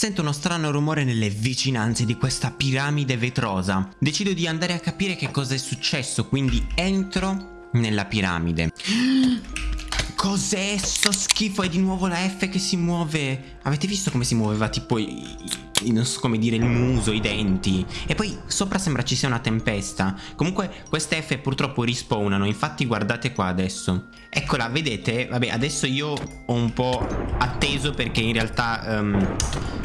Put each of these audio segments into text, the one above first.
Sento uno strano rumore nelle vicinanze di questa piramide vetrosa. Decido di andare a capire che cosa è successo, quindi entro nella piramide. Cos'è sto schifo? È di nuovo la F che si muove. Avete visto come si muoveva tipo non so come dire il muso, i denti? E poi sopra sembra ci sia una tempesta. Comunque queste F purtroppo rispawnano, infatti guardate qua adesso. Eccola, vedete? Vabbè, adesso io ho un po' atteso perché in realtà um,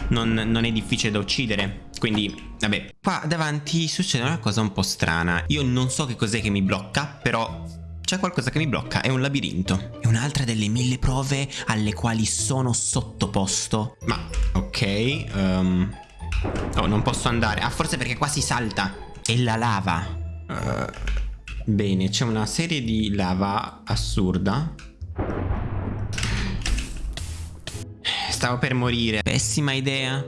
non, non è difficile da uccidere. Quindi, vabbè. Qua davanti succede una cosa un po' strana. Io non so che cos'è che mi blocca, però c'è qualcosa che mi blocca, è un labirinto. È un'altra delle mille prove alle quali sono sottoposto. Ma, ok, um... Oh, non posso andare. Ah, forse perché qua si salta. È la lava. Uh, bene, c'è una serie di lava assurda. Stavo per morire. Pessima idea.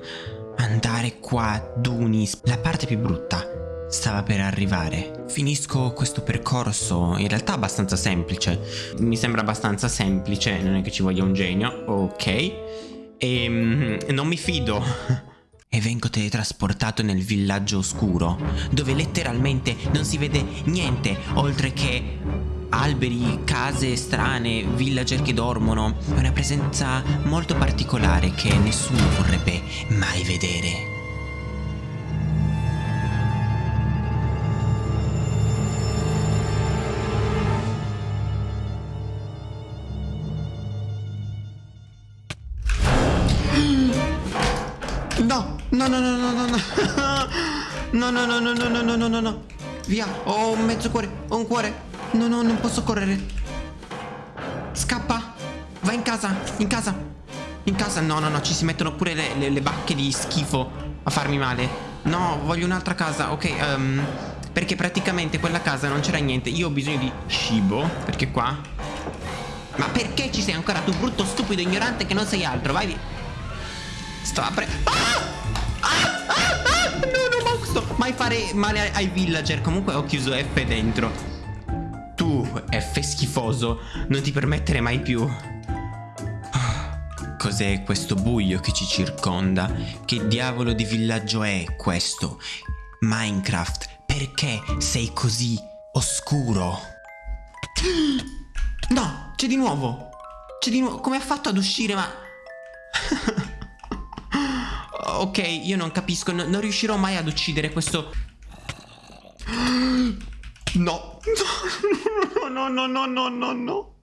Andare qua, Dunis. La parte più brutta stava per arrivare. Finisco questo percorso, in realtà abbastanza semplice. Mi sembra abbastanza semplice, non è che ci voglia un genio, ok. E mm, non mi fido. E vengo teletrasportato nel villaggio oscuro, dove letteralmente non si vede niente oltre che alberi, case strane, villager che dormono. È una presenza molto particolare che nessuno vorrebbe mai vedere. No, no, no, no, no, no, no. No, no, no, no, no, no, no, no, no, no. Via, ho un mezzo cuore, ho un cuore. No, no, non posso correre. Scappa. Vai in casa, in casa. In casa, no, no, no, ci si mettono pure le, le, le bacche di schifo a farmi male. No, voglio un'altra casa, ok, um, perché praticamente quella casa non c'era niente. Io ho bisogno di cibo, perché qua... Ma perché ci sei ancora tu, brutto, stupido, ignorante che non sei altro? Vai via. Sto aprendo. Ah! Ah! Ah! ah! Mai fare male ai villager. Comunque ho chiuso F dentro. Tu, F schifoso, non ti permettere mai più. Cos'è questo buio che ci circonda? Che diavolo di villaggio è questo? Minecraft, perché sei così oscuro? No, c'è di nuovo. C'è di nuovo. Come ha fatto ad uscire, ma... ok, io non capisco, no, non riuscirò mai ad uccidere questo... No. No, no, no, no, no, no, no.